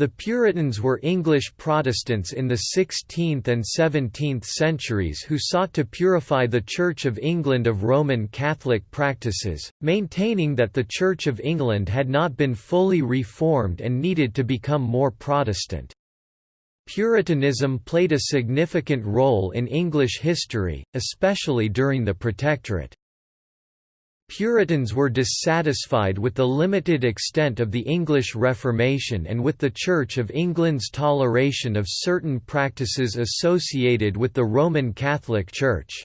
The Puritans were English Protestants in the 16th and 17th centuries who sought to purify the Church of England of Roman Catholic practices, maintaining that the Church of England had not been fully reformed and needed to become more Protestant. Puritanism played a significant role in English history, especially during the Protectorate. Puritans were dissatisfied with the limited extent of the English Reformation and with the Church of England's toleration of certain practices associated with the Roman Catholic Church.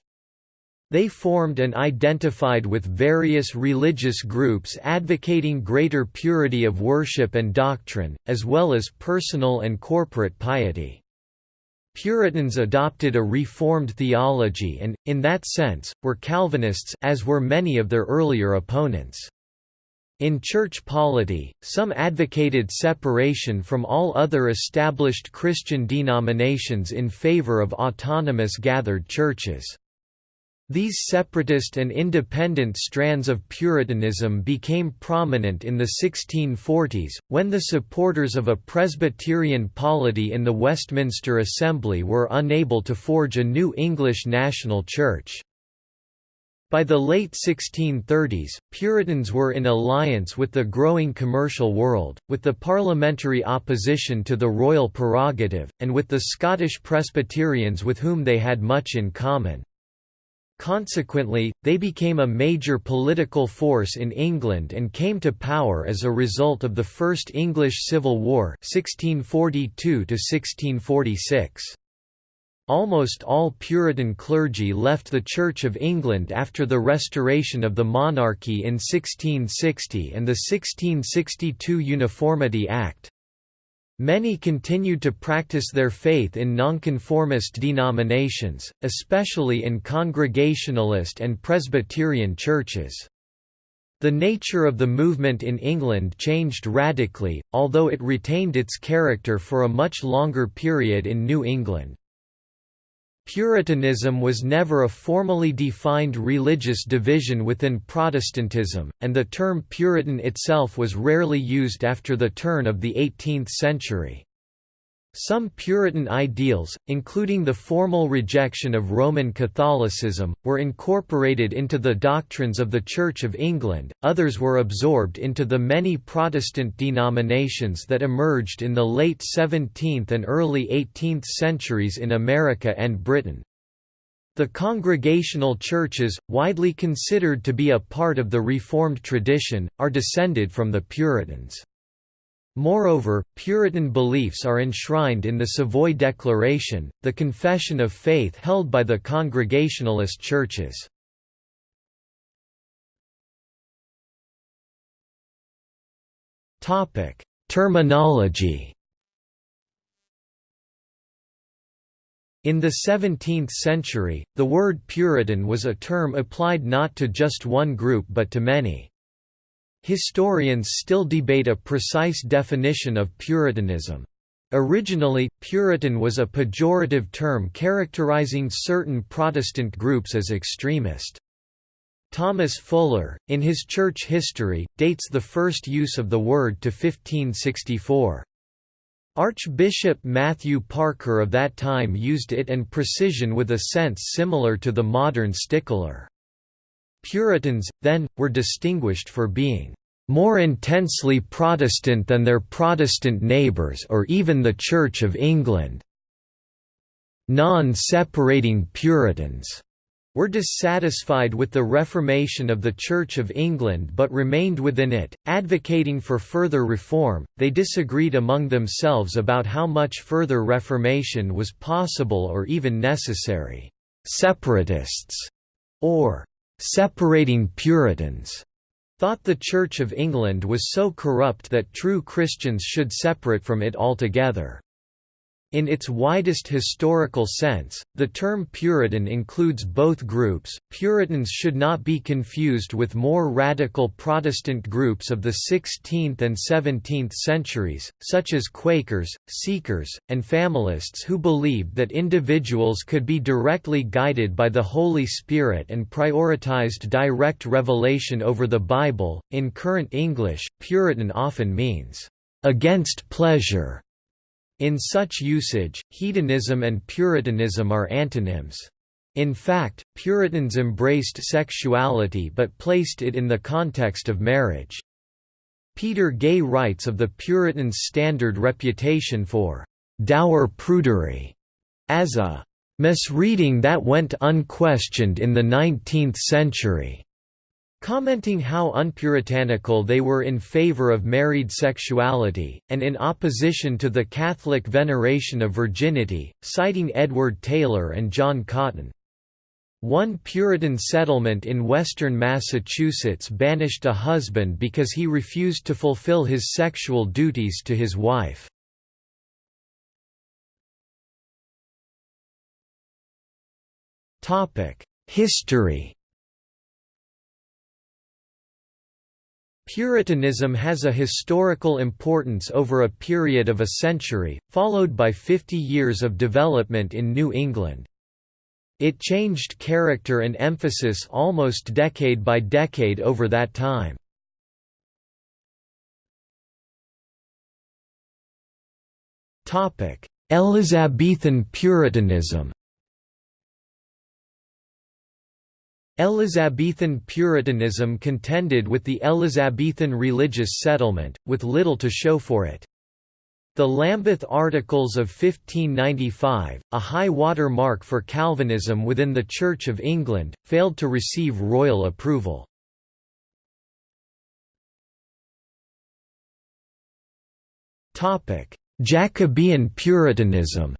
They formed and identified with various religious groups advocating greater purity of worship and doctrine, as well as personal and corporate piety. Puritans adopted a Reformed theology and, in that sense, were Calvinists as were many of their earlier opponents. In church polity, some advocated separation from all other established Christian denominations in favor of autonomous gathered churches. These separatist and independent strands of Puritanism became prominent in the 1640s, when the supporters of a Presbyterian polity in the Westminster Assembly were unable to forge a new English national church. By the late 1630s, Puritans were in alliance with the growing commercial world, with the parliamentary opposition to the royal prerogative, and with the Scottish Presbyterians with whom they had much in common. Consequently, they became a major political force in England and came to power as a result of the First English Civil War 1642 Almost all Puritan clergy left the Church of England after the restoration of the monarchy in 1660 and the 1662 Uniformity Act, Many continued to practice their faith in nonconformist denominations, especially in Congregationalist and Presbyterian churches. The nature of the movement in England changed radically, although it retained its character for a much longer period in New England. Puritanism was never a formally defined religious division within Protestantism, and the term Puritan itself was rarely used after the turn of the 18th century. Some Puritan ideals, including the formal rejection of Roman Catholicism, were incorporated into the doctrines of the Church of England, others were absorbed into the many Protestant denominations that emerged in the late 17th and early 18th centuries in America and Britain. The Congregational churches, widely considered to be a part of the Reformed tradition, are descended from the Puritans. Moreover, Puritan beliefs are enshrined in the Savoy Declaration, the confession of faith held by the Congregationalist churches. Terminology In the 17th century, the word Puritan was a term applied not to just one group but to many. Historians still debate a precise definition of Puritanism. Originally, Puritan was a pejorative term characterizing certain Protestant groups as extremist. Thomas Fuller, in his church history, dates the first use of the word to 1564. Archbishop Matthew Parker of that time used it and precisian with a sense similar to the modern stickler. Puritans, then, were distinguished for being more intensely Protestant than their Protestant neighbours or even the Church of England. Non-separating Puritans were dissatisfied with the reformation of the Church of England but remained within it, advocating for further reform. They disagreed among themselves about how much further reformation was possible or even necessary. Separatists, or separating Puritans, thought the Church of England was so corrupt that true Christians should separate from it altogether. In its widest historical sense, the term Puritan includes both groups. Puritans should not be confused with more radical Protestant groups of the 16th and 17th centuries, such as Quakers, Seekers, and Familists who believed that individuals could be directly guided by the Holy Spirit and prioritized direct revelation over the Bible. In current English, Puritan often means against pleasure. In such usage, hedonism and Puritanism are antonyms. In fact, Puritans embraced sexuality but placed it in the context of marriage. Peter Gay writes of the Puritans' standard reputation for «dour prudery» as a «misreading that went unquestioned in the nineteenth century». Commenting how unpuritanical they were in favor of married sexuality, and in opposition to the Catholic veneration of virginity, citing Edward Taylor and John Cotton. One Puritan settlement in western Massachusetts banished a husband because he refused to fulfill his sexual duties to his wife. History Puritanism has a historical importance over a period of a century, followed by 50 years of development in New England. It changed character and emphasis almost decade by decade over that time. Elizabethan Puritanism Elizabethan Puritanism contended with the Elizabethan religious settlement, with little to show for it. The Lambeth Articles of 1595, a high water mark for Calvinism within the Church of England, failed to receive royal approval. Jacobean Puritanism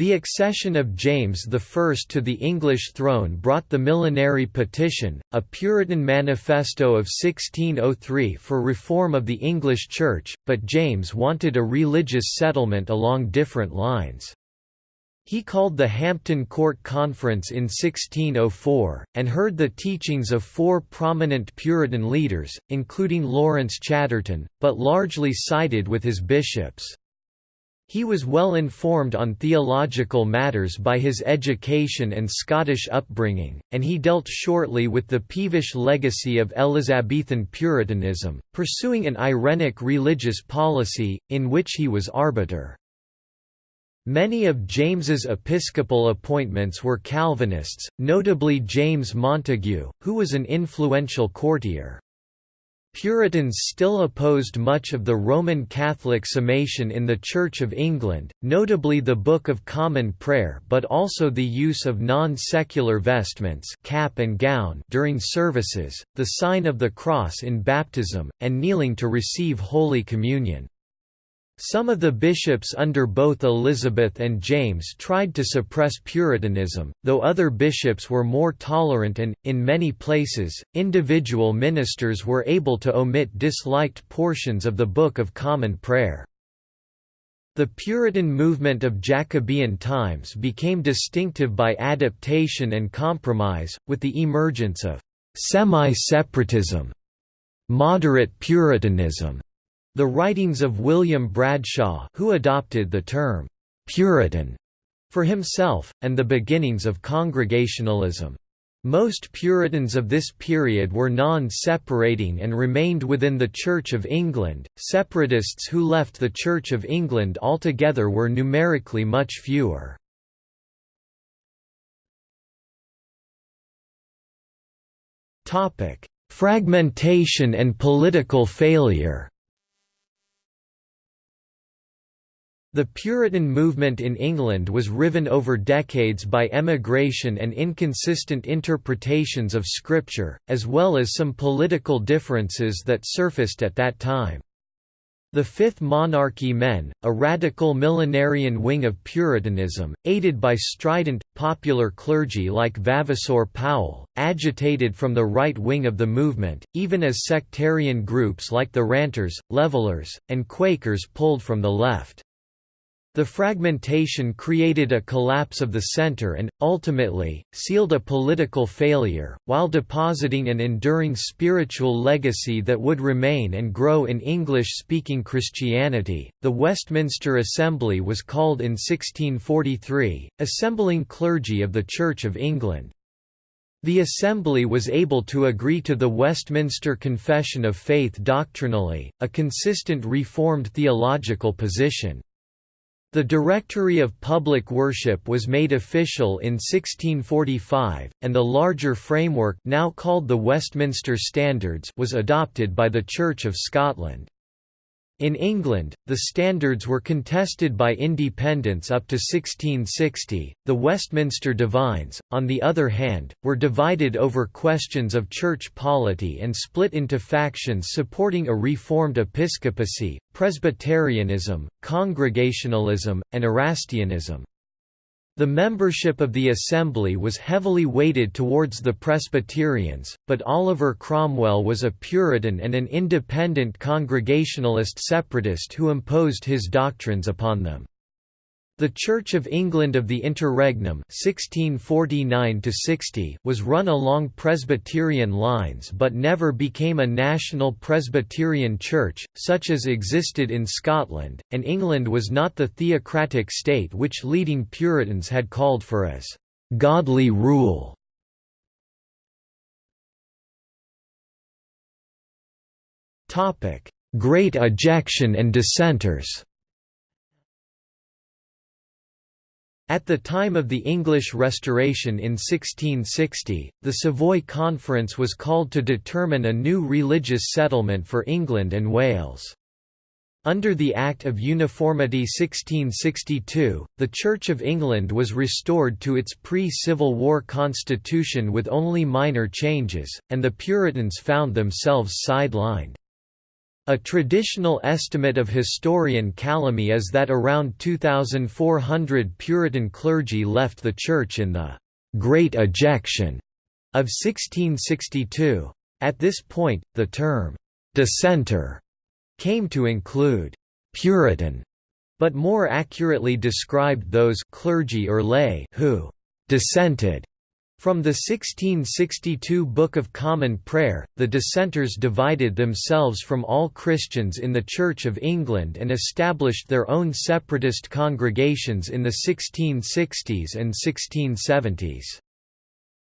The accession of James I to the English throne brought the Millenary Petition, a Puritan manifesto of 1603 for reform of the English Church, but James wanted a religious settlement along different lines. He called the Hampton Court Conference in 1604, and heard the teachings of four prominent Puritan leaders, including Laurence Chaderton, but largely sided with his bishops. He was well informed on theological matters by his education and Scottish upbringing, and he dealt shortly with the peevish legacy of Elizabethan Puritanism, pursuing an Irenic religious policy, in which he was arbiter. Many of James's episcopal appointments were Calvinists, notably James Montague, who was an influential courtier. Puritans still opposed much of the Roman Catholic summation in the Church of England, notably the Book of Common Prayer but also the use of non-secular vestments cap and gown during services, the sign of the cross in baptism, and kneeling to receive Holy Communion. Some of the bishops under both Elizabeth and James tried to suppress Puritanism, though other bishops were more tolerant and, in many places, individual ministers were able to omit disliked portions of the Book of Common Prayer. The Puritan movement of Jacobean times became distinctive by adaptation and compromise, with the emergence of semi-separatism, moderate Puritanism, the writings of William Bradshaw who adopted the term «Puritan» for himself, and the beginnings of Congregationalism. Most Puritans of this period were non-separating and remained within the Church of England. Separatists who left the Church of England altogether were numerically much fewer. Fragmentation and political failure. The Puritan movement in England was riven over decades by emigration and inconsistent interpretations of Scripture, as well as some political differences that surfaced at that time. The Fifth Monarchy Men, a radical millenarian wing of Puritanism, aided by strident, popular clergy like Vavasor Powell, agitated from the right wing of the movement, even as sectarian groups like the Ranters, Levelers, and Quakers pulled from the left. The fragmentation created a collapse of the center and, ultimately, sealed a political failure, while depositing an enduring spiritual legacy that would remain and grow in English speaking Christianity. The Westminster Assembly was called in 1643, assembling clergy of the Church of England. The Assembly was able to agree to the Westminster Confession of Faith doctrinally, a consistent Reformed theological position. The Directory of Public Worship was made official in 1645, and the larger framework now called the Westminster Standards was adopted by the Church of Scotland. In England, the standards were contested by independents up to 1660. The Westminster Divines, on the other hand, were divided over questions of church polity and split into factions supporting a reformed episcopacy, Presbyterianism, Congregationalism, and Erastianism. The membership of the Assembly was heavily weighted towards the Presbyterians, but Oliver Cromwell was a Puritan and an independent Congregationalist separatist who imposed his doctrines upon them. The Church of England of the Interregnum 1649 was run along Presbyterian lines but never became a national Presbyterian church, such as existed in Scotland, and England was not the theocratic state which leading Puritans had called for as «godly rule». Great Ejection and Dissenters At the time of the English Restoration in 1660, the Savoy Conference was called to determine a new religious settlement for England and Wales. Under the Act of Uniformity 1662, the Church of England was restored to its pre-Civil War constitution with only minor changes, and the Puritans found themselves sidelined. A traditional estimate of historian Calamy is that around 2,400 Puritan clergy left the Church in the «Great Ejection» of 1662. At this point, the term «dissenter» came to include «Puritan», but more accurately described those clergy or lay who «dissented» From the 1662 Book of Common Prayer, the dissenters divided themselves from all Christians in the Church of England and established their own separatist congregations in the 1660s and 1670s.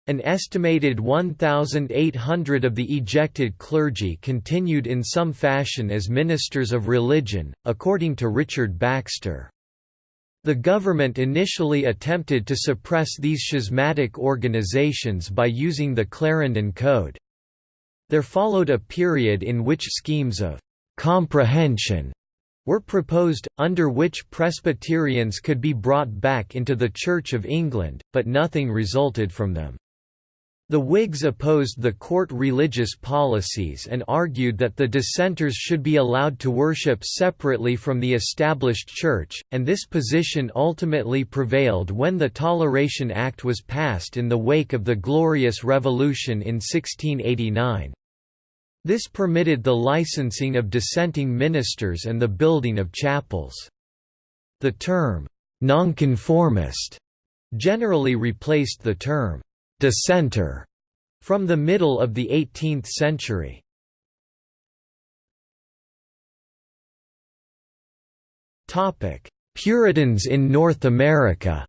An estimated 1,800 of the ejected clergy continued in some fashion as ministers of religion, according to Richard Baxter. The government initially attempted to suppress these schismatic organizations by using the Clarendon Code. There followed a period in which schemes of «comprehension» were proposed, under which Presbyterians could be brought back into the Church of England, but nothing resulted from them. The Whigs opposed the court religious policies and argued that the dissenters should be allowed to worship separately from the established church, and this position ultimately prevailed when the Toleration Act was passed in the wake of the Glorious Revolution in 1689. This permitted the licensing of dissenting ministers and the building of chapels. The term, nonconformist, generally replaced the term dissenter from the middle of the 18th century. Topic: Puritans in North America.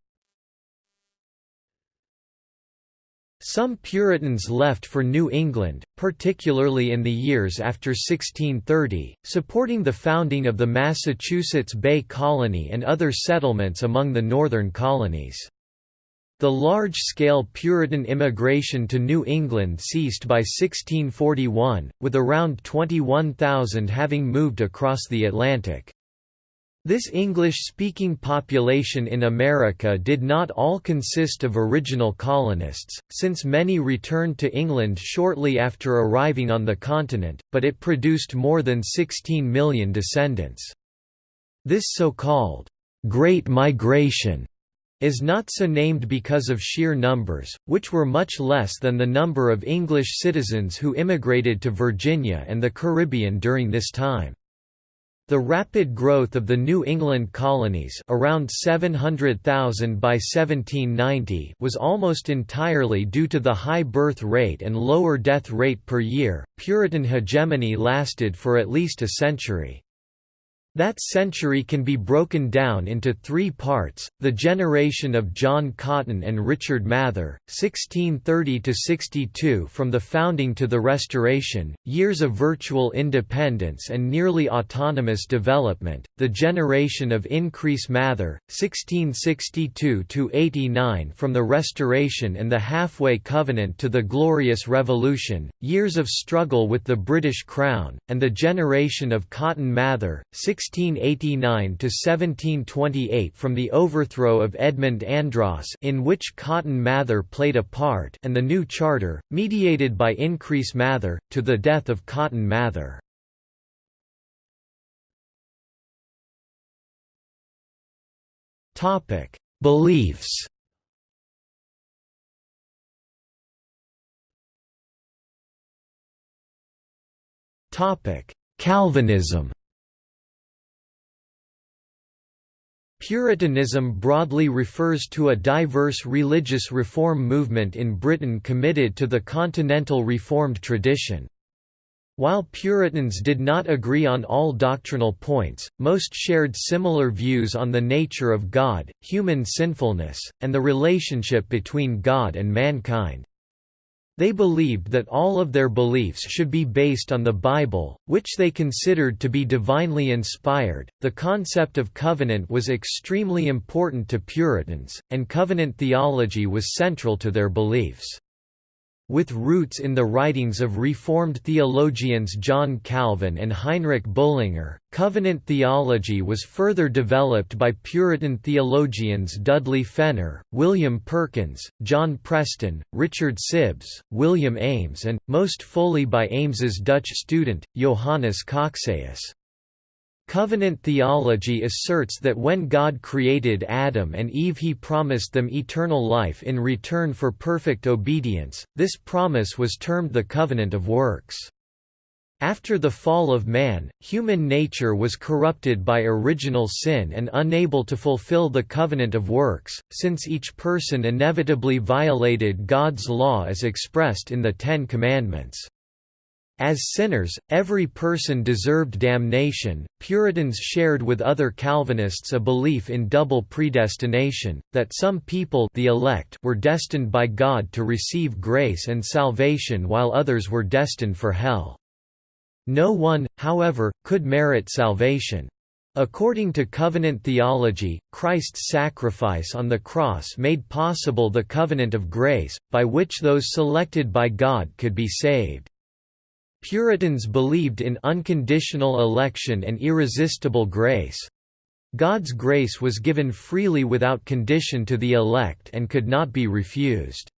Some Puritans left for New England, particularly in the years after 1630, supporting the founding of the Massachusetts Bay Colony and other settlements among the northern colonies. The large-scale Puritan immigration to New England ceased by 1641, with around 21,000 having moved across the Atlantic. This English-speaking population in America did not all consist of original colonists, since many returned to England shortly after arriving on the continent, but it produced more than 16 million descendants. This so-called «Great Migration» is not so named because of sheer numbers, which were much less than the number of English citizens who immigrated to Virginia and the Caribbean during this time. The rapid growth of the New England colonies around 700,000 by 1790 was almost entirely due to the high birth rate and lower death rate per year. Puritan hegemony lasted for at least a century. That century can be broken down into three parts, the generation of John Cotton and Richard Mather, 1630–62 from the founding to the Restoration, years of virtual independence and nearly autonomous development, the generation of Increase Mather, 1662–89 from the Restoration and the Halfway Covenant to the Glorious Revolution, years of struggle with the British Crown, and the generation of Cotton Mather, 16 1689–1728 from the overthrow of Edmund Andros in which Cotton Mather played a part and the new charter, mediated by Increase Mather, to the death of Cotton Mather. Topic: Beliefs Topic: Calvinism Puritanism broadly refers to a diverse religious reform movement in Britain committed to the continental Reformed tradition. While Puritans did not agree on all doctrinal points, most shared similar views on the nature of God, human sinfulness, and the relationship between God and mankind. They believed that all of their beliefs should be based on the Bible, which they considered to be divinely inspired. The concept of covenant was extremely important to Puritans, and covenant theology was central to their beliefs. With roots in the writings of Reformed theologians John Calvin and Heinrich Bullinger, covenant theology was further developed by Puritan theologians Dudley Fenner, William Perkins, John Preston, Richard Sibbes, William Ames and, most fully by Ames's Dutch student, Johannes Cocceius. Covenant theology asserts that when God created Adam and Eve he promised them eternal life in return for perfect obedience, this promise was termed the covenant of works. After the fall of man, human nature was corrupted by original sin and unable to fulfill the covenant of works, since each person inevitably violated God's law as expressed in the Ten Commandments. As sinners, every person deserved damnation. Puritans shared with other Calvinists a belief in double predestination, that some people the elect were destined by God to receive grace and salvation while others were destined for hell. No one, however, could merit salvation. According to covenant theology, Christ's sacrifice on the cross made possible the covenant of grace, by which those selected by God could be saved. Puritans believed in unconditional election and irresistible grace. God's grace was given freely without condition to the elect and could not be refused.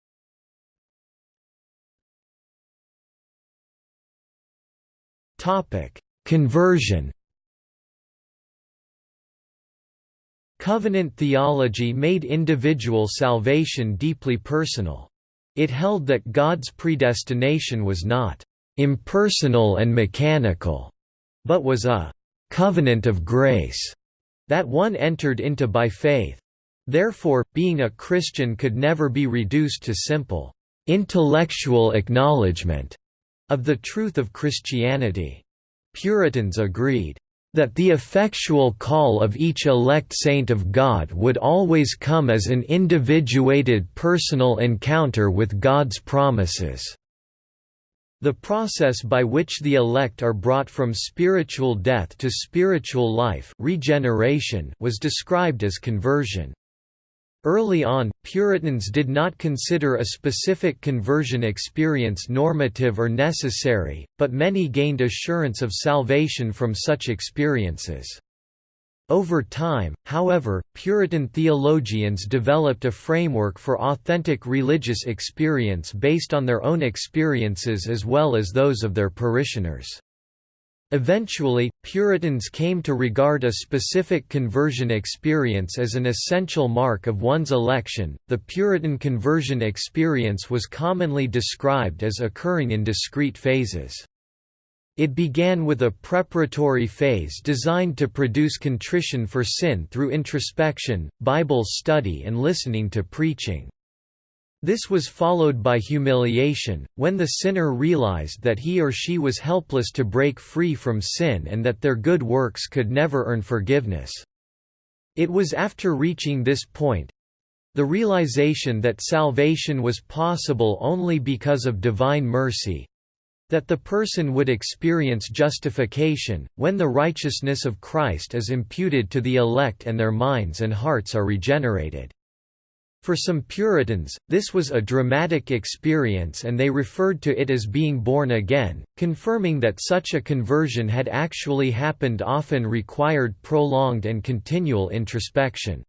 Conversion Covenant theology made individual salvation deeply personal. It held that God's predestination was not impersonal and mechanical, but was a covenant of grace that one entered into by faith. Therefore, being a Christian could never be reduced to simple intellectual acknowledgement of the truth of Christianity. Puritans agreed that the effectual call of each elect saint of God would always come as an individuated personal encounter with God's promises. The process by which the elect are brought from spiritual death to spiritual life regeneration was described as conversion. Early on, Puritans did not consider a specific conversion experience normative or necessary, but many gained assurance of salvation from such experiences. Over time, however, Puritan theologians developed a framework for authentic religious experience based on their own experiences as well as those of their parishioners. Eventually, Puritans came to regard a specific conversion experience as an essential mark of one's election. The Puritan conversion experience was commonly described as occurring in discrete phases. It began with a preparatory phase designed to produce contrition for sin through introspection, Bible study and listening to preaching. This was followed by humiliation, when the sinner realized that he or she was helpless to break free from sin and that their good works could never earn forgiveness. It was after reaching this point—the realization that salvation was possible only because of divine mercy, that the person would experience justification, when the righteousness of Christ is imputed to the elect and their minds and hearts are regenerated. For some Puritans, this was a dramatic experience and they referred to it as being born again, confirming that such a conversion had actually happened often required prolonged and continual introspection.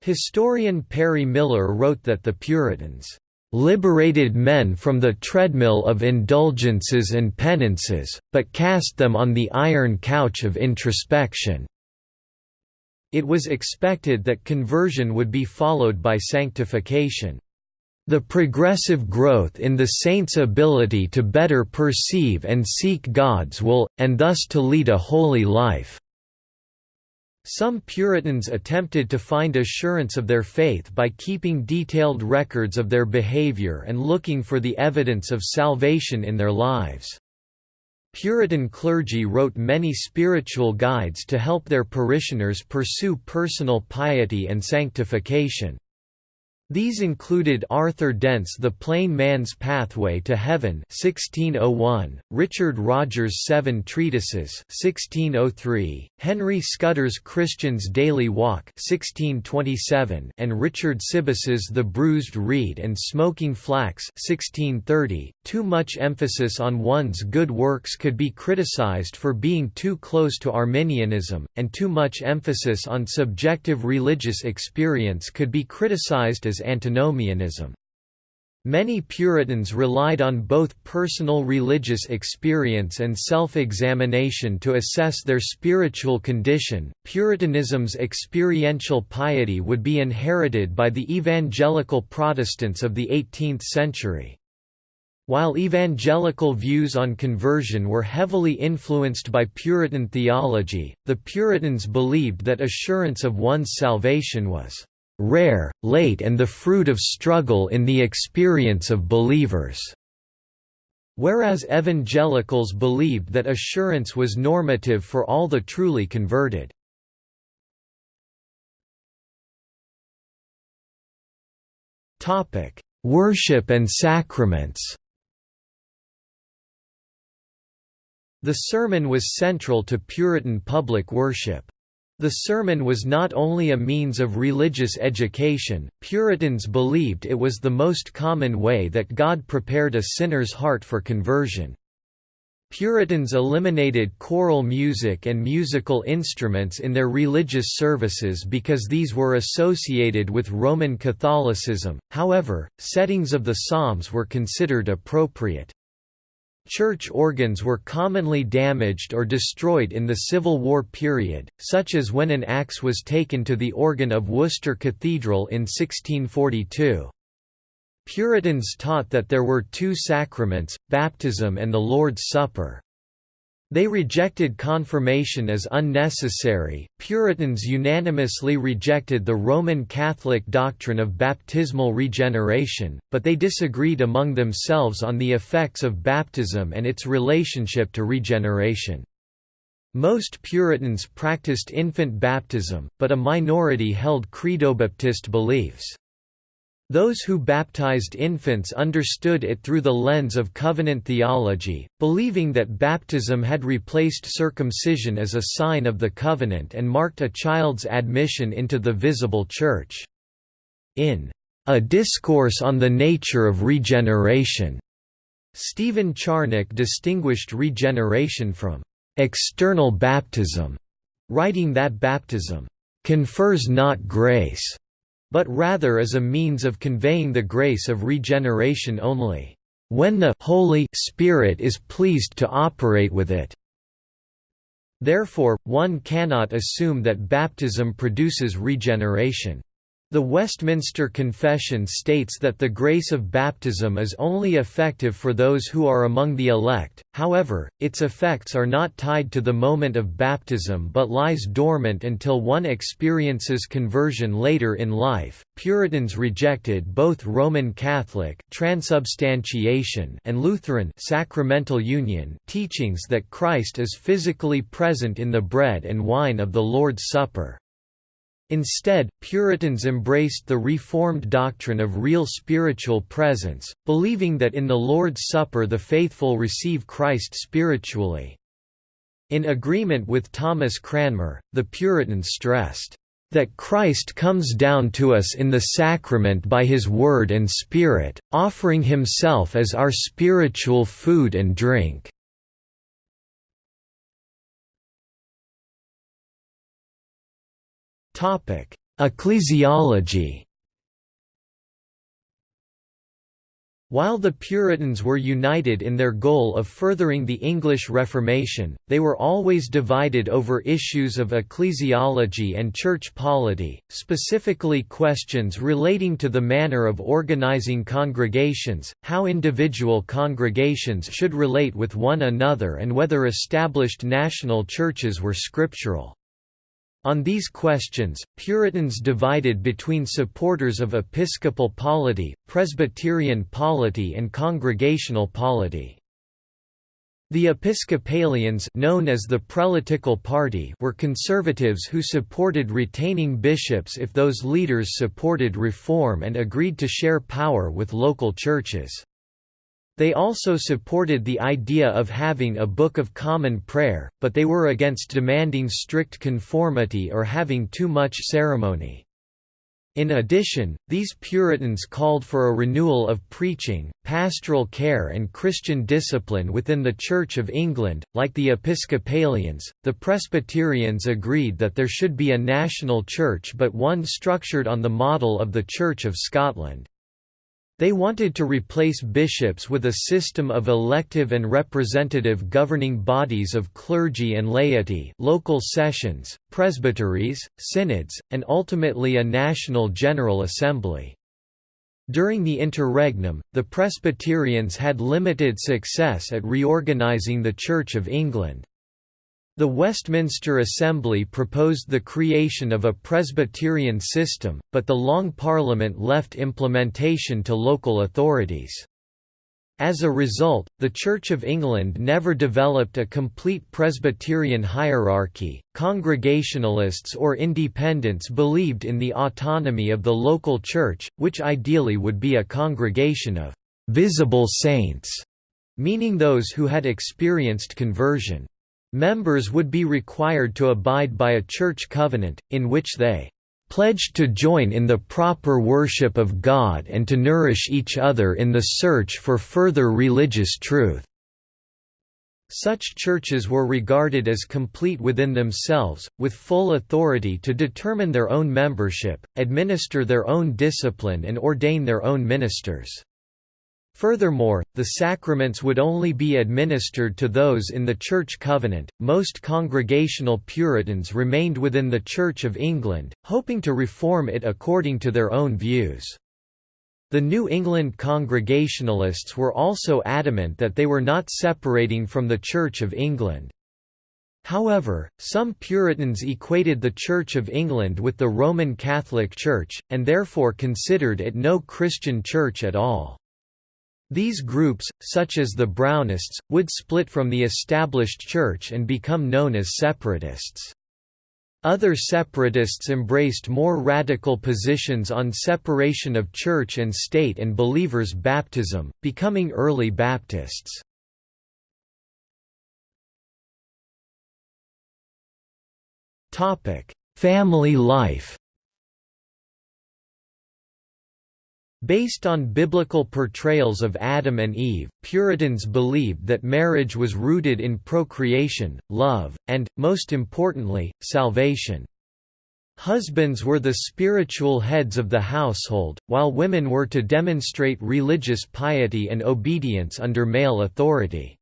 Historian Perry Miller wrote that the Puritans liberated men from the treadmill of indulgences and penances, but cast them on the iron couch of introspection. It was expected that conversion would be followed by sanctification. The progressive growth in the saint's ability to better perceive and seek God's will, and thus to lead a holy life. Some Puritans attempted to find assurance of their faith by keeping detailed records of their behavior and looking for the evidence of salvation in their lives. Puritan clergy wrote many spiritual guides to help their parishioners pursue personal piety and sanctification. These included Arthur Dent's The Plain Man's Pathway to Heaven 1601, Richard Rogers' Seven Treatises 1603, Henry Scudder's Christian's Daily Walk 1627, and Richard Sibbes's The Bruised Reed and Smoking Flax 1630. Too much emphasis on one's good works could be criticized for being too close to Arminianism, and too much emphasis on subjective religious experience could be criticized as antinomianism. Many Puritans relied on both personal religious experience and self examination to assess their spiritual condition. Puritanism's experiential piety would be inherited by the evangelical Protestants of the 18th century. While evangelical views on conversion were heavily influenced by Puritan theology, the Puritans believed that assurance of one's salvation was rare, late and the fruit of struggle in the experience of believers." Whereas evangelicals believed that assurance was normative for all the truly converted. Worship and sacraments The sermon was central to Puritan public worship. The sermon was not only a means of religious education, Puritans believed it was the most common way that God prepared a sinner's heart for conversion. Puritans eliminated choral music and musical instruments in their religious services because these were associated with Roman Catholicism, however, settings of the Psalms were considered appropriate. Church organs were commonly damaged or destroyed in the Civil War period, such as when an axe was taken to the organ of Worcester Cathedral in 1642. Puritans taught that there were two sacraments, baptism and the Lord's Supper. They rejected confirmation as unnecessary. Puritans unanimously rejected the Roman Catholic doctrine of baptismal regeneration, but they disagreed among themselves on the effects of baptism and its relationship to regeneration. Most Puritans practiced infant baptism, but a minority held credobaptist beliefs. Those who baptized infants understood it through the lens of covenant theology, believing that baptism had replaced circumcision as a sign of the covenant and marked a child's admission into the visible church. In A Discourse on the Nature of Regeneration, Stephen Charnock distinguished regeneration from external baptism, writing that baptism confers not grace but rather as a means of conveying the grace of regeneration only, when the Holy Spirit is pleased to operate with it. Therefore, one cannot assume that baptism produces regeneration. The Westminster Confession states that the grace of baptism is only effective for those who are among the elect, however, its effects are not tied to the moment of baptism but lies dormant until one experiences conversion later in life. Puritans rejected both Roman Catholic transubstantiation and Lutheran sacramental union teachings that Christ is physically present in the bread and wine of the Lord's Supper. Instead, Puritans embraced the Reformed doctrine of real spiritual presence, believing that in the Lord's Supper the faithful receive Christ spiritually. In agreement with Thomas Cranmer, the Puritans stressed, "...that Christ comes down to us in the sacrament by his word and spirit, offering himself as our spiritual food and drink." Ecclesiology. While the Puritans were united in their goal of furthering the English Reformation, they were always divided over issues of ecclesiology and church polity, specifically questions relating to the manner of organizing congregations, how individual congregations should relate with one another and whether established national churches were scriptural. On these questions, Puritans divided between supporters of episcopal polity, Presbyterian polity and congregational polity. The Episcopalians known as the Prelatical Party were conservatives who supported retaining bishops if those leaders supported reform and agreed to share power with local churches. They also supported the idea of having a Book of Common Prayer, but they were against demanding strict conformity or having too much ceremony. In addition, these Puritans called for a renewal of preaching, pastoral care, and Christian discipline within the Church of England. Like the Episcopalians, the Presbyterians agreed that there should be a national church but one structured on the model of the Church of Scotland. They wanted to replace bishops with a system of elective and representative governing bodies of clergy and laity local sessions, presbyteries, synods, and ultimately a national General Assembly. During the interregnum, the Presbyterians had limited success at reorganizing the Church of England. The Westminster Assembly proposed the creation of a Presbyterian system, but the Long Parliament left implementation to local authorities. As a result, the Church of England never developed a complete Presbyterian hierarchy. Congregationalists or independents believed in the autonomy of the local church, which ideally would be a congregation of visible saints, meaning those who had experienced conversion. Members would be required to abide by a church covenant, in which they pledged to join in the proper worship of God and to nourish each other in the search for further religious truth." Such churches were regarded as complete within themselves, with full authority to determine their own membership, administer their own discipline and ordain their own ministers. Furthermore, the sacraments would only be administered to those in the Church Covenant. Most Congregational Puritans remained within the Church of England, hoping to reform it according to their own views. The New England Congregationalists were also adamant that they were not separating from the Church of England. However, some Puritans equated the Church of England with the Roman Catholic Church, and therefore considered it no Christian church at all. These groups, such as the Brownists, would split from the established church and become known as separatists. Other separatists embraced more radical positions on separation of church and state and believers' baptism, becoming early Baptists. Family life Based on biblical portrayals of Adam and Eve, Puritans believed that marriage was rooted in procreation, love, and, most importantly, salvation. Husbands were the spiritual heads of the household, while women were to demonstrate religious piety and obedience under male authority.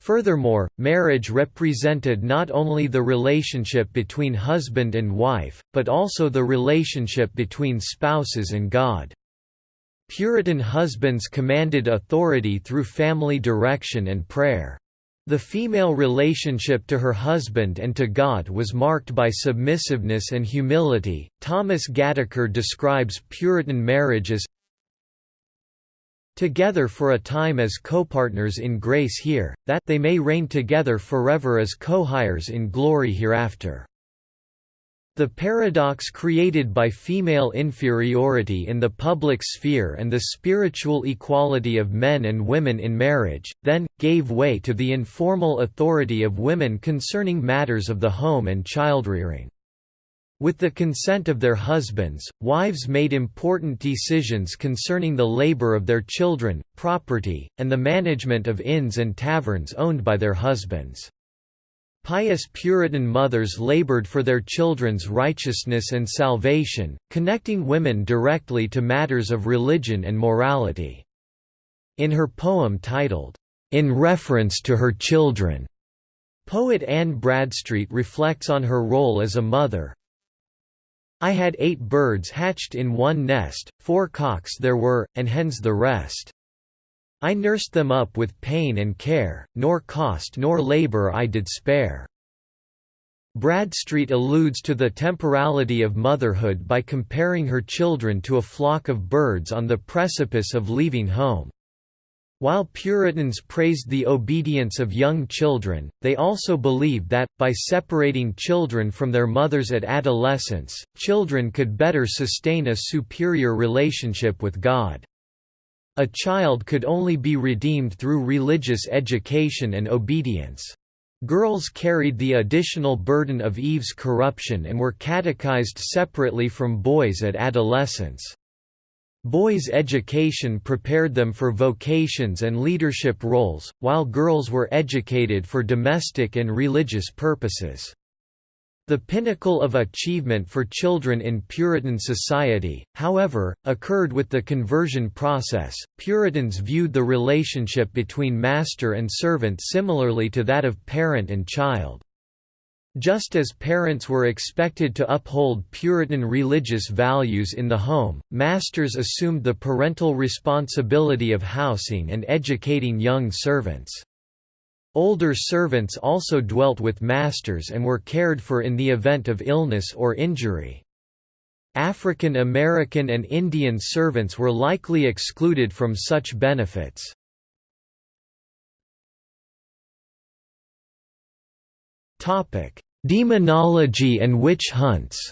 Furthermore, marriage represented not only the relationship between husband and wife, but also the relationship between spouses and God. Puritan husbands commanded authority through family direction and prayer. The female relationship to her husband and to God was marked by submissiveness and humility. Thomas Gataker describes Puritan marriage as together for a time as co-partners in grace here, that they may reign together forever as co-heirs in glory hereafter. The paradox created by female inferiority in the public sphere and the spiritual equality of men and women in marriage, then, gave way to the informal authority of women concerning matters of the home and childrearing. With the consent of their husbands, wives made important decisions concerning the labor of their children, property, and the management of inns and taverns owned by their husbands. Pious Puritan mothers labored for their children's righteousness and salvation, connecting women directly to matters of religion and morality. In her poem titled, In Reference to Her Children, poet Anne Bradstreet reflects on her role as a mother, I had eight birds hatched in one nest, four cocks there were, and hens the rest. I nursed them up with pain and care, nor cost nor labour I did spare. Bradstreet alludes to the temporality of motherhood by comparing her children to a flock of birds on the precipice of leaving home. While Puritans praised the obedience of young children, they also believed that, by separating children from their mothers at adolescence, children could better sustain a superior relationship with God. A child could only be redeemed through religious education and obedience. Girls carried the additional burden of Eve's corruption and were catechized separately from boys at adolescence. Boys' education prepared them for vocations and leadership roles, while girls were educated for domestic and religious purposes. The pinnacle of achievement for children in Puritan society, however, occurred with the conversion process. Puritans viewed the relationship between master and servant similarly to that of parent and child. Just as parents were expected to uphold Puritan religious values in the home, masters assumed the parental responsibility of housing and educating young servants. Older servants also dwelt with masters and were cared for in the event of illness or injury. African American and Indian servants were likely excluded from such benefits. Demonology and witch hunts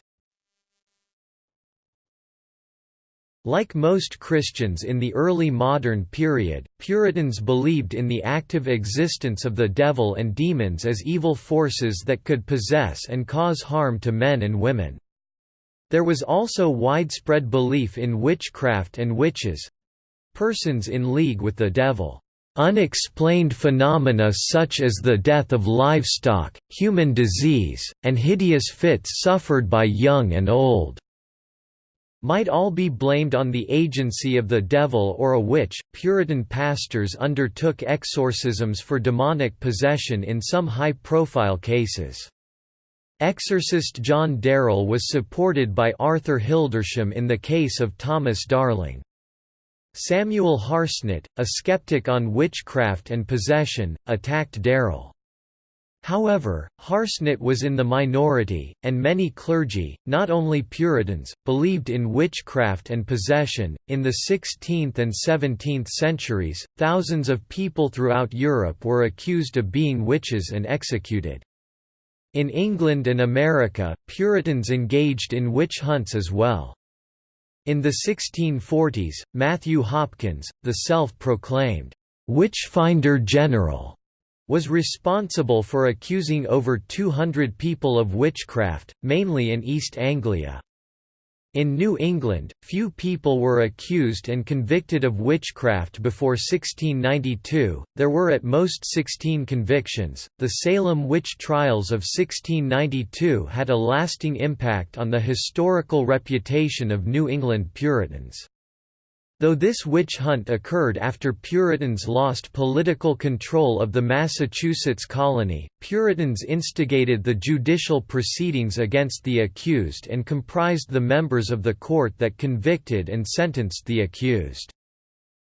Like most Christians in the early modern period, Puritans believed in the active existence of the devil and demons as evil forces that could possess and cause harm to men and women. There was also widespread belief in witchcraft and witches—persons in league with the devil. Unexplained phenomena such as the death of livestock, human disease, and hideous fits suffered by young and old might all be blamed on the agency of the devil or a witch. Puritan pastors undertook exorcisms for demonic possession in some high profile cases. Exorcist John Darrell was supported by Arthur Hildersham in the case of Thomas Darling. Samuel Harsnett, a skeptic on witchcraft and possession, attacked Darrell. However, Harsnett was in the minority, and many clergy, not only Puritans, believed in witchcraft and possession. In the 16th and 17th centuries, thousands of people throughout Europe were accused of being witches and executed. In England and America, Puritans engaged in witch hunts as well. In the 1640s, Matthew Hopkins, the self-proclaimed witch finder general, was responsible for accusing over 200 people of witchcraft, mainly in East Anglia. In New England, few people were accused and convicted of witchcraft before 1692, there were at most 16 convictions. The Salem witch trials of 1692 had a lasting impact on the historical reputation of New England Puritans. Though this witch hunt occurred after Puritans lost political control of the Massachusetts colony, Puritans instigated the judicial proceedings against the accused and comprised the members of the court that convicted and sentenced the accused.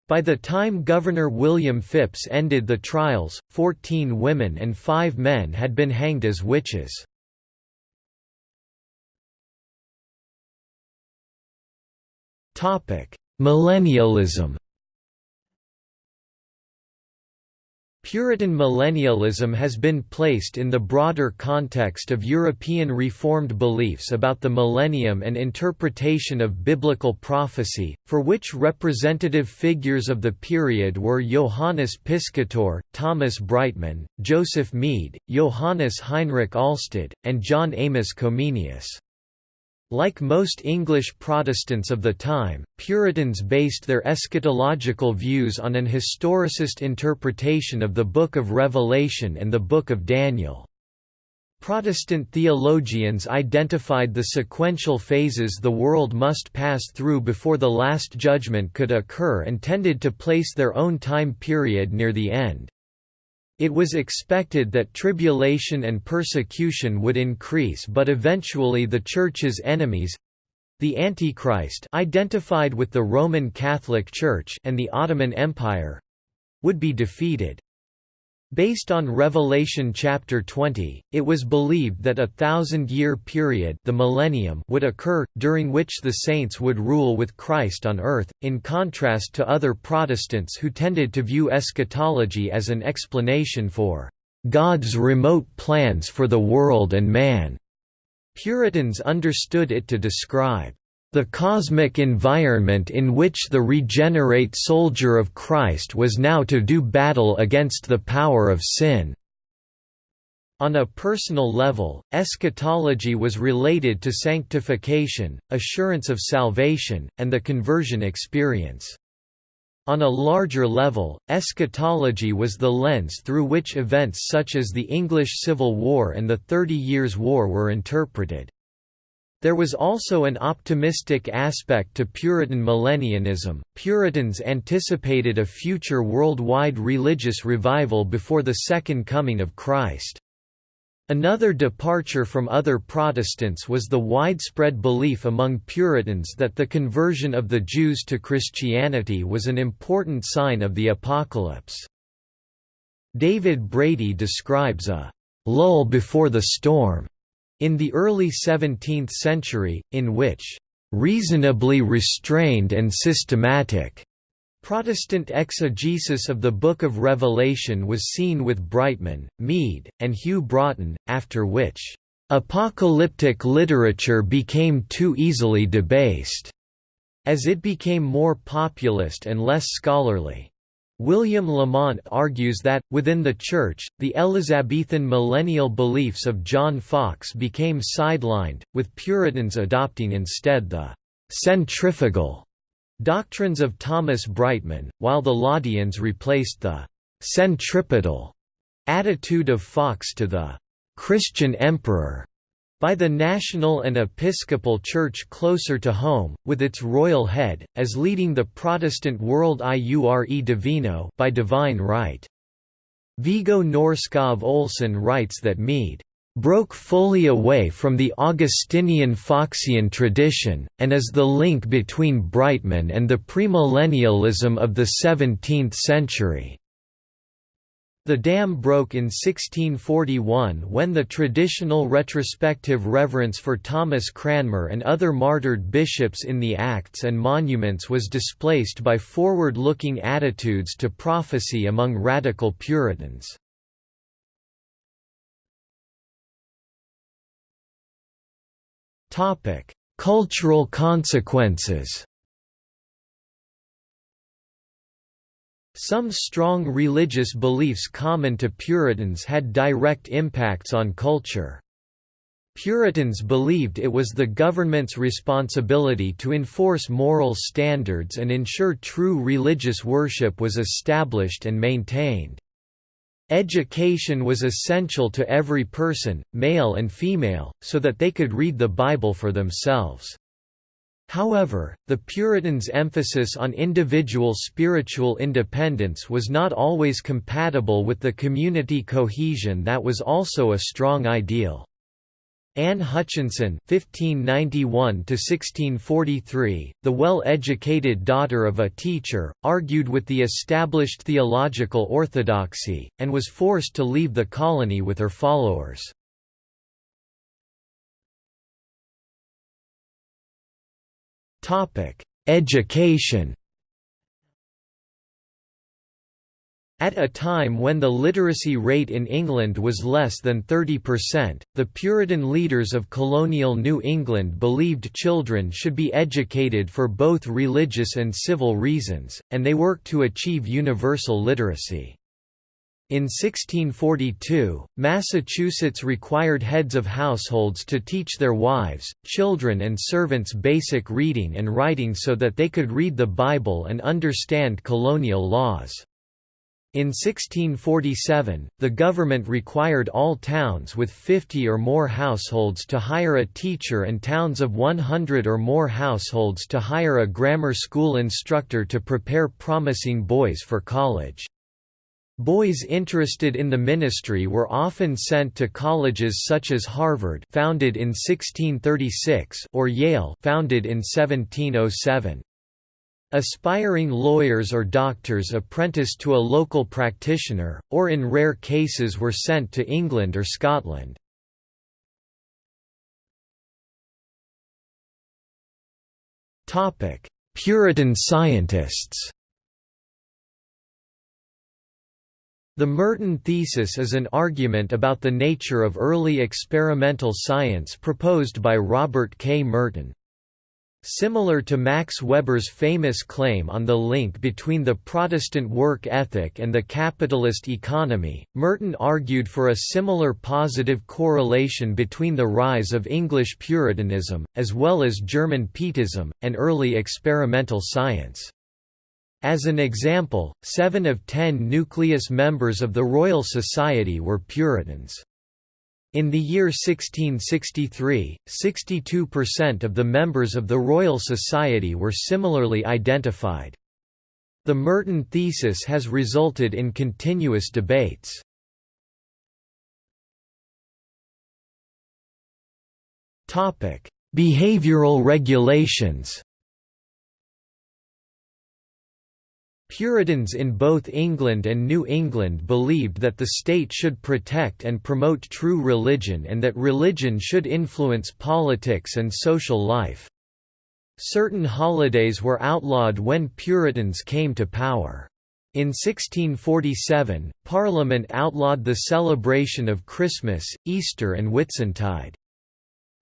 By the time Governor William Phips ended the trials, 14 women and 5 men had been hanged as witches. Topic: Millennialism Puritan millennialism has been placed in the broader context of European Reformed beliefs about the millennium and interpretation of biblical prophecy, for which representative figures of the period were Johannes Piscator, Thomas Brightman, Joseph Mede, Johannes Heinrich Alsted, and John Amos Comenius. Like most English Protestants of the time, Puritans based their eschatological views on an historicist interpretation of the Book of Revelation and the Book of Daniel. Protestant theologians identified the sequential phases the world must pass through before the Last Judgment could occur and tended to place their own time period near the end. It was expected that tribulation and persecution would increase but eventually the Church's enemies—the Antichrist identified with the Roman Catholic Church and the Ottoman Empire—would be defeated. Based on Revelation chapter 20, it was believed that a thousand-year period the millennium would occur, during which the saints would rule with Christ on earth, in contrast to other Protestants who tended to view eschatology as an explanation for God's remote plans for the world and man. Puritans understood it to describe the cosmic environment in which the regenerate soldier of Christ was now to do battle against the power of sin. On a personal level, eschatology was related to sanctification, assurance of salvation, and the conversion experience. On a larger level, eschatology was the lens through which events such as the English Civil War and the Thirty Years' War were interpreted. There was also an optimistic aspect to Puritan millennianism. Puritans anticipated a future worldwide religious revival before the Second Coming of Christ. Another departure from other Protestants was the widespread belief among Puritans that the conversion of the Jews to Christianity was an important sign of the apocalypse. David Brady describes a lull before the storm in the early 17th century, in which reasonably restrained and systematic Protestant exegesis of the Book of Revelation was seen with Brightman, Mede, and Hugh Broughton, after which, "...apocalyptic literature became too easily debased," as it became more populist and less scholarly. William Lamont argues that, within the Church, the Elizabethan millennial beliefs of John Foxe became sidelined, with Puritans adopting instead the «centrifugal» doctrines of Thomas Brightman, while the Laudians replaced the «centripetal» attitude of Foxe to the «Christian emperor» by the national and episcopal church closer to home, with its royal head, as leading the Protestant world iure divino by divine right. Viggo Norskov Olsen writes that Mede broke fully away from the Augustinian Foxian tradition, and is the link between Brightman and the premillennialism of the 17th century. The dam broke in 1641 when the traditional retrospective reverence for Thomas Cranmer and other martyred bishops in the Acts and Monuments was displaced by forward-looking attitudes to prophecy among radical Puritans. Cultural consequences Some strong religious beliefs common to Puritans had direct impacts on culture. Puritans believed it was the government's responsibility to enforce moral standards and ensure true religious worship was established and maintained. Education was essential to every person, male and female, so that they could read the Bible for themselves. However, the Puritans' emphasis on individual spiritual independence was not always compatible with the community cohesion that was also a strong ideal. Anne Hutchinson (1591–1643), the well-educated daughter of a teacher, argued with the established theological orthodoxy, and was forced to leave the colony with her followers. Education At a time when the literacy rate in England was less than 30%, the Puritan leaders of colonial New England believed children should be educated for both religious and civil reasons, and they worked to achieve universal literacy. In 1642, Massachusetts required heads of households to teach their wives, children and servants basic reading and writing so that they could read the Bible and understand colonial laws. In 1647, the government required all towns with 50 or more households to hire a teacher and towns of 100 or more households to hire a grammar school instructor to prepare promising boys for college. Boys interested in the ministry were often sent to colleges such as Harvard founded in 1636 or Yale founded in 1707. Aspiring lawyers or doctors apprenticed to a local practitioner, or in rare cases were sent to England or Scotland. Puritan scientists The Merton thesis is an argument about the nature of early experimental science proposed by Robert K. Merton. Similar to Max Weber's famous claim on the link between the Protestant work ethic and the capitalist economy, Merton argued for a similar positive correlation between the rise of English Puritanism, as well as German Pietism, and early experimental science. As an example, seven of ten nucleus members of the Royal Society were Puritans. In the year 1663, 62% of the members of the Royal Society were similarly identified. The Merton thesis has resulted in continuous debates. Behavioral regulations Puritans in both England and New England believed that the state should protect and promote true religion and that religion should influence politics and social life. Certain holidays were outlawed when Puritans came to power. In 1647, Parliament outlawed the celebration of Christmas, Easter and Whitsuntide.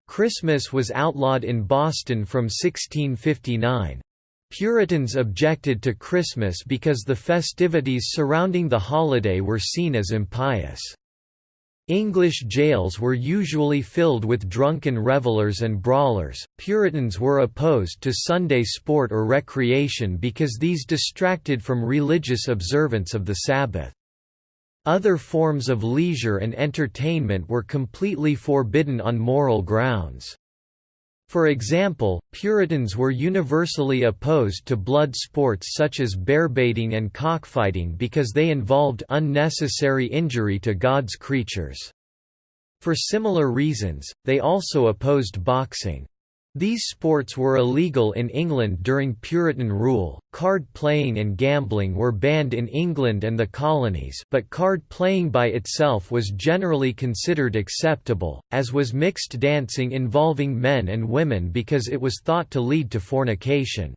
Christmas was outlawed in Boston from 1659. Puritans objected to Christmas because the festivities surrounding the holiday were seen as impious. English jails were usually filled with drunken revelers and brawlers. Puritans were opposed to Sunday sport or recreation because these distracted from religious observance of the Sabbath. Other forms of leisure and entertainment were completely forbidden on moral grounds. For example, Puritans were universally opposed to blood sports such as bearbaiting and cockfighting because they involved unnecessary injury to God's creatures. For similar reasons, they also opposed boxing. These sports were illegal in England during Puritan rule. Card playing and gambling were banned in England and the colonies, but card playing by itself was generally considered acceptable, as was mixed dancing involving men and women because it was thought to lead to fornication.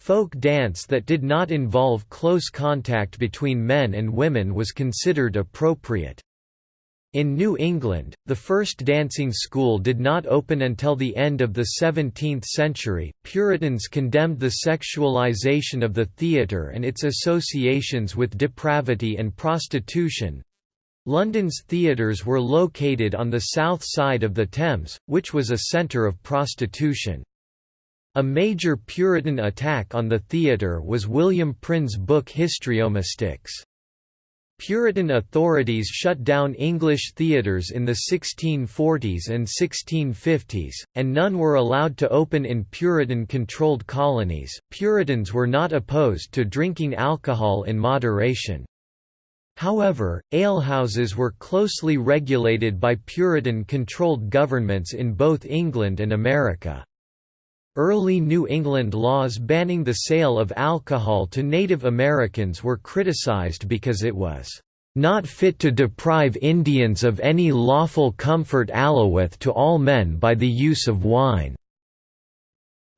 Folk dance that did not involve close contact between men and women was considered appropriate. In New England, the first dancing school did not open until the end of the 17th century. Puritans condemned the sexualization of the theatre and its associations with depravity and prostitution. London's theatres were located on the south side of the Thames, which was a centre of prostitution. A major Puritan attack on the theatre was William Prynne's book Histriomastix. Puritan authorities shut down English theatres in the 1640s and 1650s, and none were allowed to open in Puritan controlled colonies. Puritans were not opposed to drinking alcohol in moderation. However, alehouses were closely regulated by Puritan controlled governments in both England and America. Early New England laws banning the sale of alcohol to Native Americans were criticized because it was not fit to deprive Indians of any lawful comfort alloweth to all men by the use of wine."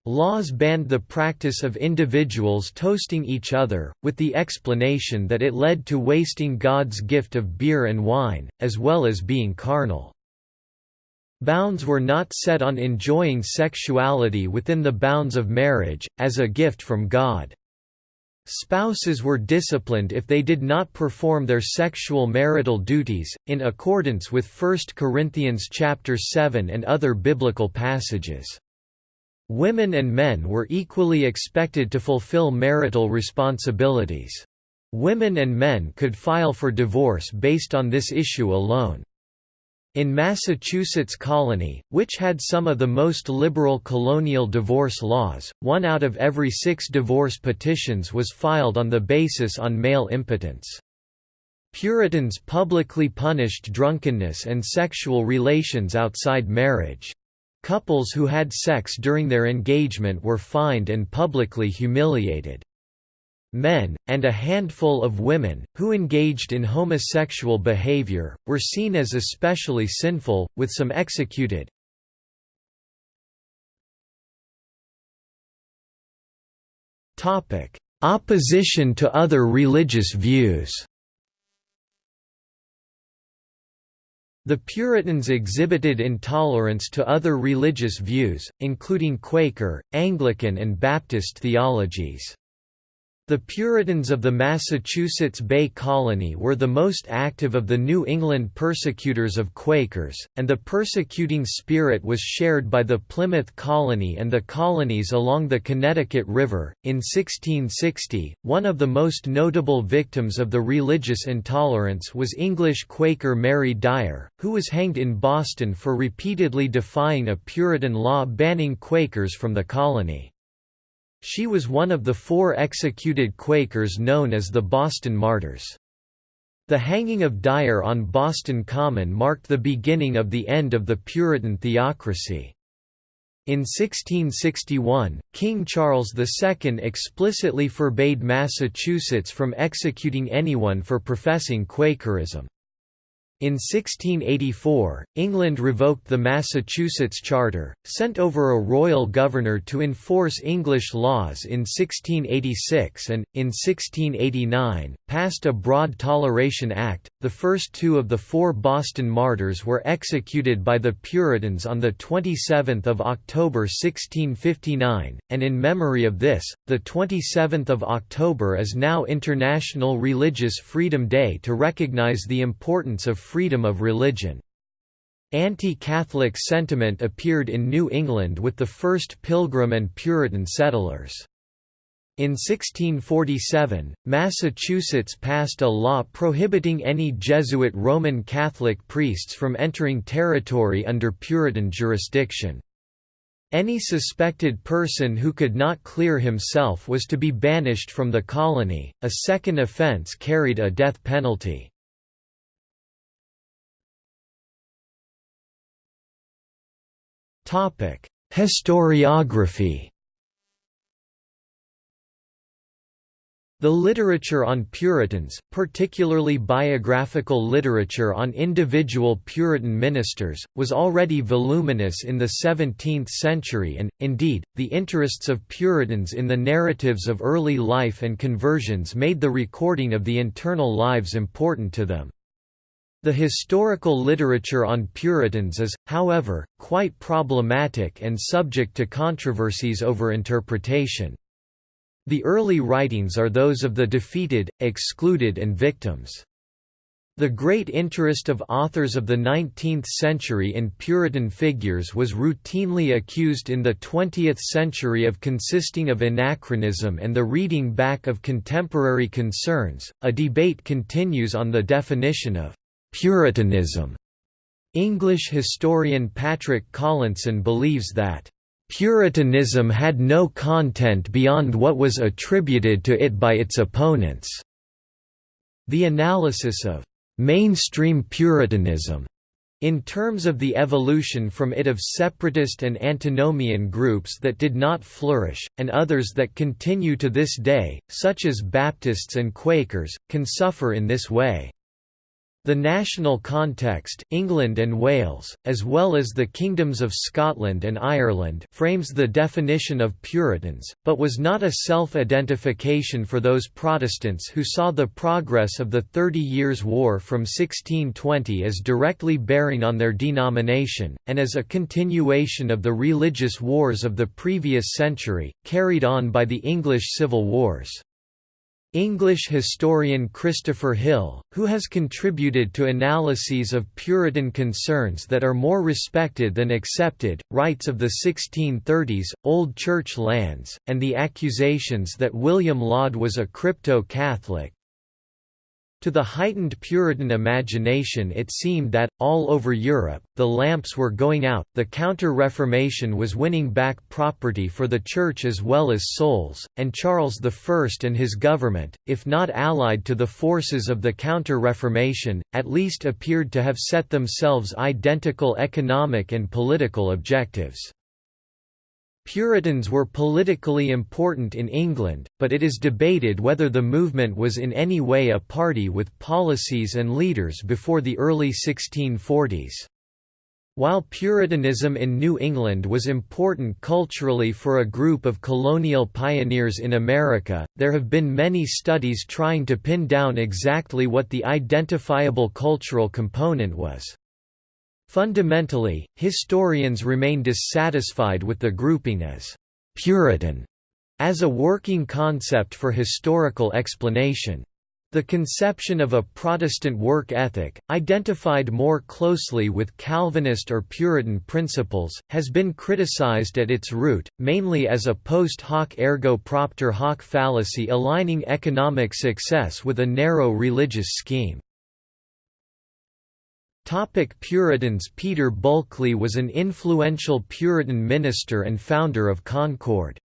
Laws banned the practice of individuals toasting each other, with the explanation that it led to wasting God's gift of beer and wine, as well as being carnal. Bounds were not set on enjoying sexuality within the bounds of marriage, as a gift from God. Spouses were disciplined if they did not perform their sexual marital duties, in accordance with 1 Corinthians chapter 7 and other biblical passages. Women and men were equally expected to fulfill marital responsibilities. Women and men could file for divorce based on this issue alone. In Massachusetts colony, which had some of the most liberal colonial divorce laws, one out of every six divorce petitions was filed on the basis on male impotence. Puritans publicly punished drunkenness and sexual relations outside marriage. Couples who had sex during their engagement were fined and publicly humiliated men, and a handful of women, who engaged in homosexual behavior, were seen as especially sinful, with some executed. Opposition to other religious views The Puritans exhibited intolerance to other religious views, including Quaker, Anglican and Baptist theologies. The Puritans of the Massachusetts Bay Colony were the most active of the New England persecutors of Quakers, and the persecuting spirit was shared by the Plymouth Colony and the colonies along the Connecticut River. In 1660, one of the most notable victims of the religious intolerance was English Quaker Mary Dyer, who was hanged in Boston for repeatedly defying a Puritan law banning Quakers from the colony. She was one of the four executed Quakers known as the Boston Martyrs. The hanging of Dyer on Boston Common marked the beginning of the end of the Puritan theocracy. In 1661, King Charles II explicitly forbade Massachusetts from executing anyone for professing Quakerism. In 1684, England revoked the Massachusetts Charter, sent over a royal governor to enforce English laws in 1686 and, in 1689, passed a Broad Toleration Act. The first two of the four Boston martyrs were executed by the Puritans on 27 October 1659, and in memory of this, 27 October is now International Religious Freedom Day to recognize the importance of freedom of religion. Anti-Catholic sentiment appeared in New England with the first Pilgrim and Puritan settlers. In 1647, Massachusetts passed a law prohibiting any Jesuit Roman Catholic priests from entering territory under Puritan jurisdiction. Any suspected person who could not clear himself was to be banished from the colony, a second offense carried a death penalty. Historiography The literature on Puritans, particularly biographical literature on individual Puritan ministers, was already voluminous in the 17th century and, indeed, the interests of Puritans in the narratives of early life and conversions made the recording of the internal lives important to them. The historical literature on Puritans is, however, quite problematic and subject to controversies over interpretation. The early writings are those of the defeated, excluded and victims. The great interest of authors of the 19th century in Puritan figures was routinely accused in the 20th century of consisting of anachronism and the reading back of contemporary concerns. A debate continues on the definition of Puritanism. English historian Patrick Collinson believes that Puritanism had no content beyond what was attributed to it by its opponents. The analysis of mainstream Puritanism in terms of the evolution from it of separatist and antinomian groups that did not flourish, and others that continue to this day, such as Baptists and Quakers, can suffer in this way. The national context, England and Wales, as well as the kingdoms of Scotland and Ireland frames the definition of Puritans, but was not a self-identification for those Protestants who saw the progress of the Thirty Years' War from 1620 as directly bearing on their denomination, and as a continuation of the religious wars of the previous century, carried on by the English Civil Wars. English historian Christopher Hill, who has contributed to analyses of Puritan concerns that are more respected than accepted, writes of the 1630s, Old Church lands, and the accusations that William Laud was a crypto-Catholic, to the heightened Puritan imagination it seemed that, all over Europe, the lamps were going out, the Counter-Reformation was winning back property for the Church as well as souls, and Charles I and his government, if not allied to the forces of the Counter-Reformation, at least appeared to have set themselves identical economic and political objectives. Puritans were politically important in England, but it is debated whether the movement was in any way a party with policies and leaders before the early 1640s. While Puritanism in New England was important culturally for a group of colonial pioneers in America, there have been many studies trying to pin down exactly what the identifiable cultural component was. Fundamentally, historians remain dissatisfied with the grouping as «Puritan» as a working concept for historical explanation. The conception of a Protestant work ethic, identified more closely with Calvinist or Puritan principles, has been criticized at its root, mainly as a post hoc ergo propter hoc fallacy aligning economic success with a narrow religious scheme. Topic Puritans Peter Bulkley was an influential Puritan minister and founder of Concord.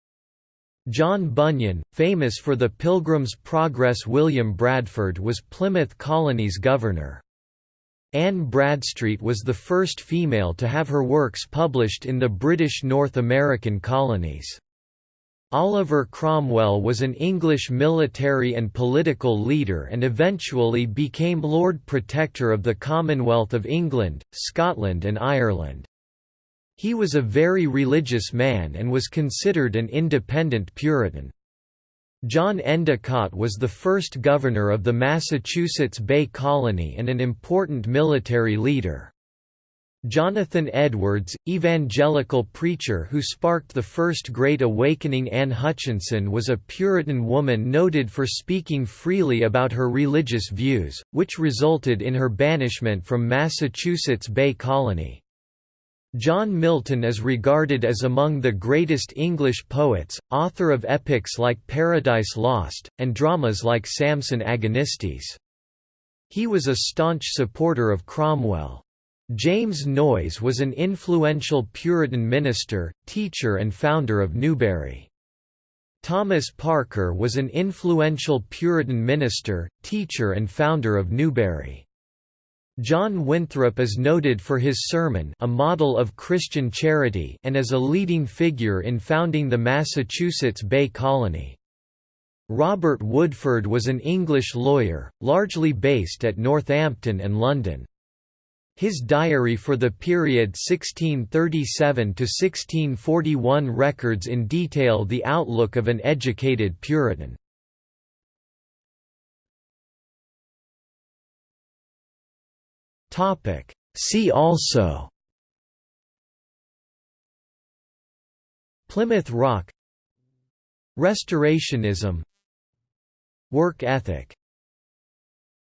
John Bunyan, famous for the Pilgrim's Progress William Bradford was Plymouth Colony's governor. Anne Bradstreet was the first female to have her works published in the British North American colonies. Oliver Cromwell was an English military and political leader and eventually became Lord Protector of the Commonwealth of England, Scotland and Ireland. He was a very religious man and was considered an independent Puritan. John Endicott was the first governor of the Massachusetts Bay Colony and an important military leader. Jonathan Edwards, evangelical preacher who sparked the First Great Awakening Anne Hutchinson was a Puritan woman noted for speaking freely about her religious views, which resulted in her banishment from Massachusetts Bay Colony. John Milton is regarded as among the greatest English poets, author of epics like Paradise Lost, and dramas like Samson Agonistes. He was a staunch supporter of Cromwell. James Noyes was an influential Puritan minister, teacher and founder of Newbury. Thomas Parker was an influential Puritan minister, teacher and founder of Newbury. John Winthrop is noted for his sermon a model of Christian charity and as a leading figure in founding the Massachusetts Bay Colony. Robert Woodford was an English lawyer, largely based at Northampton and London. His diary for the period 1637–1641 records in detail the outlook of an educated Puritan. See also Plymouth Rock Restorationism Work ethic